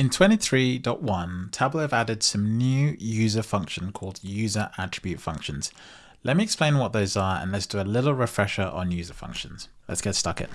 In 23.1, Tableau have added some new user function called user attribute functions. Let me explain what those are and let's do a little refresher on user functions. Let's get stuck in.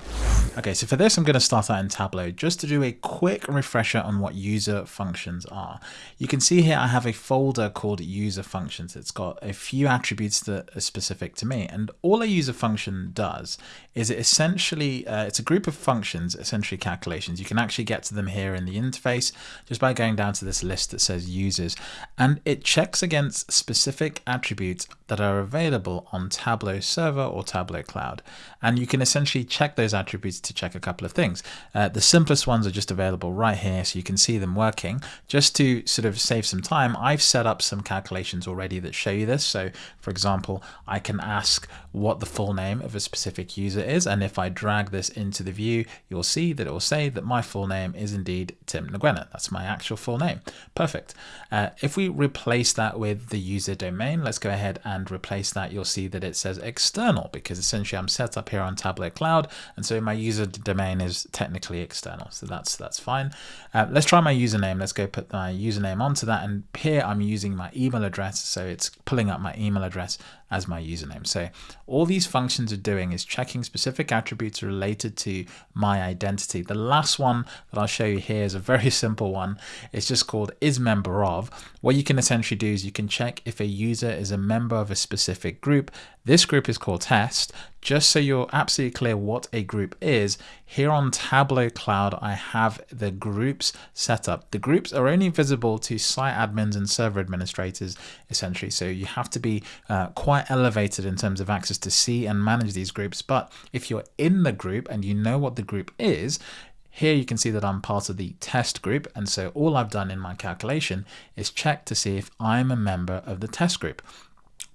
Okay, so for this, I'm going to start out in Tableau just to do a quick refresher on what user functions are. You can see here I have a folder called user functions. It's got a few attributes that are specific to me. And all a user function does is it essentially, uh, it's a group of functions, essentially calculations. You can actually get to them here in the interface just by going down to this list that says users. And it checks against specific attributes that are available on Tableau Server or Tableau Cloud. And you can essentially essentially check those attributes to check a couple of things. Uh, the simplest ones are just available right here so you can see them working. Just to sort of save some time, I've set up some calculations already that show you this. So for example, I can ask what the full name of a specific user is. And if I drag this into the view, you'll see that it will say that my full name is indeed Tim Ngwena. That's my actual full name. Perfect. Uh, if we replace that with the user domain, let's go ahead and replace that. You'll see that it says external because essentially I'm set up here on Tableau cloud. And so my user domain is technically external. So that's that's fine. Uh, let's try my username. Let's go put my username onto that. And here I'm using my email address. So it's pulling up my email address as my username. So all these functions are doing is checking specific attributes related to my identity. The last one that I'll show you here is a very simple one. It's just called is member of. What you can essentially do is you can check if a user is a member of a specific group. This group is called test. Just so you're absolutely clear what a group is, here on Tableau Cloud, I have the groups set up. The groups are only visible to site admins and server administrators, essentially. So you have to be uh, quite elevated in terms of access to see and manage these groups. But if you're in the group and you know what the group is, here you can see that I'm part of the test group. And so all I've done in my calculation is check to see if I'm a member of the test group.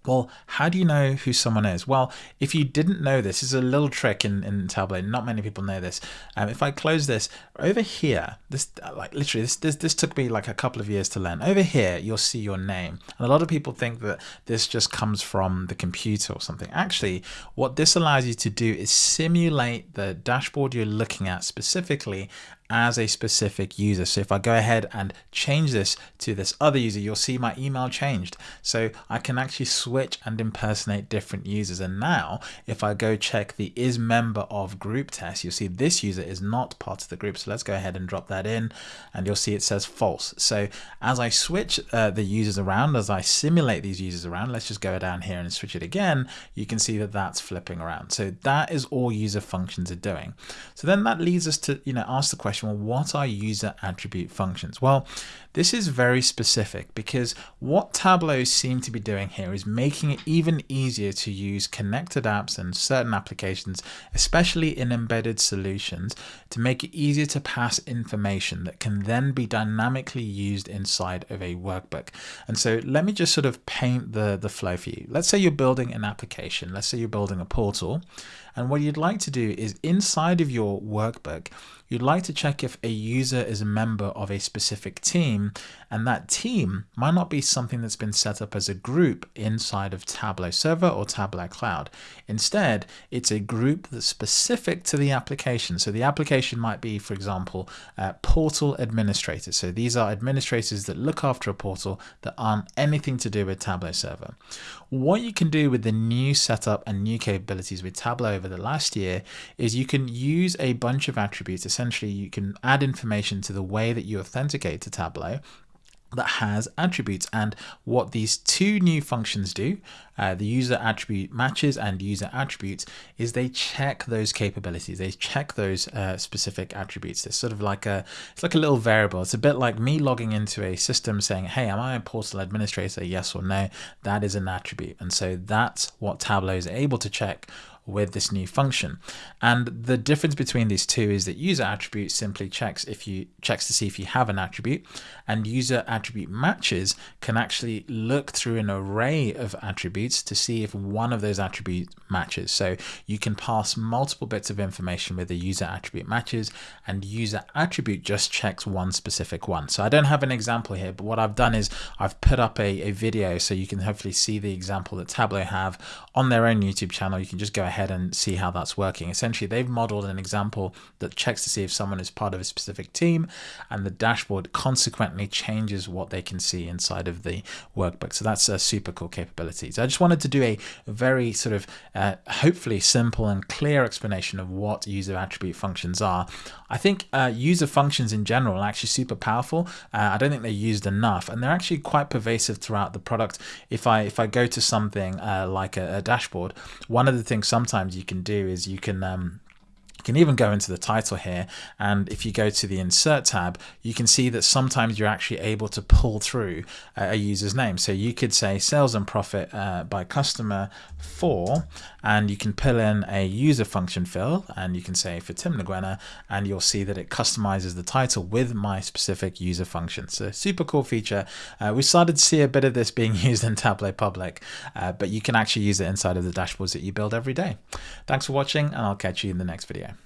Well, how do you know who someone is? Well, if you didn't know this, this is a little trick in, in Tableau. Not many people know this. Um, if I close this over here, this like literally this, this this took me like a couple of years to learn. Over here, you'll see your name, and a lot of people think that this just comes from the computer or something. Actually, what this allows you to do is simulate the dashboard you're looking at specifically as a specific user. So if I go ahead and change this to this other user, you'll see my email changed. So I can actually switch and impersonate different users. And now if I go check the is member of group test, you'll see this user is not part of the group. So let's go ahead and drop that in and you'll see it says false. So as I switch uh, the users around, as I simulate these users around, let's just go down here and switch it again. You can see that that's flipping around. So that is all user functions are doing. So then that leads us to, you know, ask the question, question, well, what are user attribute functions? Well, this is very specific because what Tableau seem to be doing here is making it even easier to use connected apps and certain applications, especially in embedded solutions, to make it easier to pass information that can then be dynamically used inside of a workbook. And so let me just sort of paint the, the flow for you. Let's say you're building an application. Let's say you're building a portal. And what you'd like to do is inside of your workbook, you'd like to check if a user is a member of a specific team and that team might not be something that's been set up as a group inside of Tableau Server or Tableau Cloud. Instead, it's a group that's specific to the application. So the application might be, for example, uh, portal administrators. So these are administrators that look after a portal that aren't anything to do with Tableau Server. What you can do with the new setup and new capabilities with Tableau over the last year is you can use a bunch of attributes. Essentially, you can add information to the way that you authenticate to Tableau that has attributes. And what these two new functions do uh, the user attribute matches and user attributes is they check those capabilities. They check those uh, specific attributes. It's sort of like a it's like a little variable. It's a bit like me logging into a system saying hey am I a portal administrator? Yes or no? That is an attribute. And so that's what Tableau is able to check with this new function. And the difference between these two is that user attribute simply checks if you checks to see if you have an attribute and user attribute matches can actually look through an array of attributes to see if one of those attributes matches. So you can pass multiple bits of information with the user attribute matches and user attribute just checks one specific one. So I don't have an example here, but what I've done is I've put up a, a video so you can hopefully see the example that Tableau have on their own YouTube channel. You can just go ahead ahead and see how that's working. Essentially, they've modeled an example that checks to see if someone is part of a specific team and the dashboard consequently changes what they can see inside of the workbook. So that's a super cool capability. So I just wanted to do a very sort of uh, hopefully simple and clear explanation of what user attribute functions are. I think uh, user functions in general are actually super powerful. Uh, I don't think they're used enough and they're actually quite pervasive throughout the product. If I if I go to something uh, like a, a, dashboard, one of the things sometimes you can do is you can um, you can even go into the title here and if you go to the insert tab you can see that sometimes you're actually able to pull through a user's name. So you could say sales and profit uh, by customer for and you can pull in a user function fill and you can say for Tim Ngwena and you'll see that it customizes the title with my specific user function. So super cool feature. Uh, we started to see a bit of this being used in Tableau Public uh, but you can actually use it inside of the dashboards that you build every day. Thanks for watching and I'll catch you in the next video